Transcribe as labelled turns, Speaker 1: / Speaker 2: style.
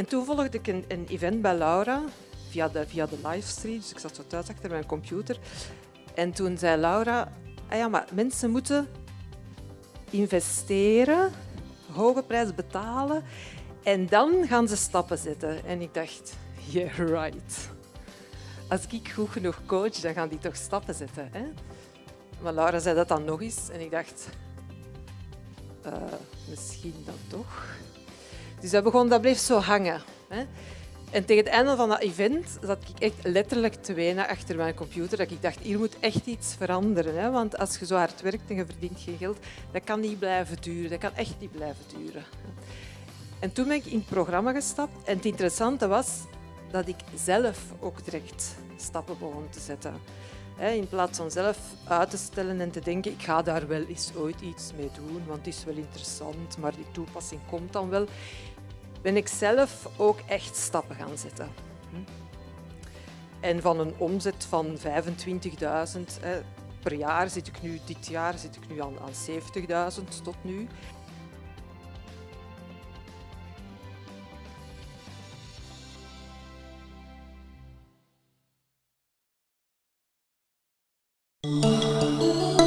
Speaker 1: En toen volgde ik een, event bij Laura via de, via de livestream. Dus ik zat zo thuis achter mijn computer. En toen zei Laura, ah ja, maar mensen moeten investeren, hoge prijs betalen en dan gaan ze stappen zetten. En ik dacht, yeah, right. Als ik goed genoeg coach, dan gaan die toch stappen zetten. Hè? Maar Laura zei dat dan nog eens en ik dacht, uh, misschien dan toch. Dus dat, begon, dat bleef zo hangen. Hè? En tegen het einde van dat event zat ik echt letterlijk te wenen achter mijn computer. Dat ik dacht, hier moet echt iets veranderen. Hè? Want als je zo hard werkt en je verdient geen geld, dat kan niet blijven duren. Dat kan echt niet blijven duren. En toen ben ik in het programma gestapt. En het interessante was dat ik zelf ook direct stappen begon te zetten. In plaats van zelf uit te stellen en te denken, ik ga daar wel eens ooit iets mee doen, want het is wel interessant, maar die toepassing komt dan wel ben ik zelf ook echt stappen gaan zetten. En van een omzet van 25.000 per jaar zit ik nu, dit jaar zit ik nu aan, aan 70.000 tot nu. Música